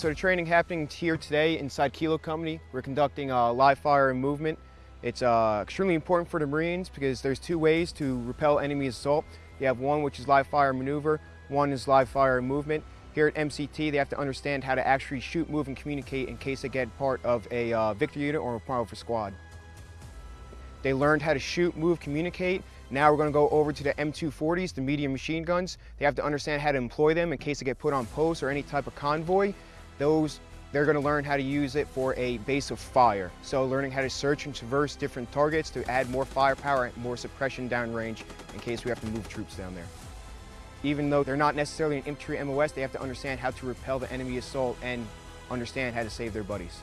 So the training happening here today inside Kilo Company. We're conducting uh, live fire and movement. It's uh, extremely important for the Marines because there's two ways to repel enemy assault. You have one which is live fire maneuver, one is live fire and movement. Here at MCT, they have to understand how to actually shoot, move, and communicate in case they get part of a uh, unit or a part of a squad. They learned how to shoot, move, communicate. Now we're going to go over to the M240s, the medium machine guns. They have to understand how to employ them in case they get put on post or any type of convoy. Those they're going to learn how to use it for a base of fire. So learning how to search and traverse different targets to add more firepower and more suppression downrange in case we have to move troops down there. Even though they're not necessarily an infantry MOS, they have to understand how to repel the enemy assault and understand how to save their buddies.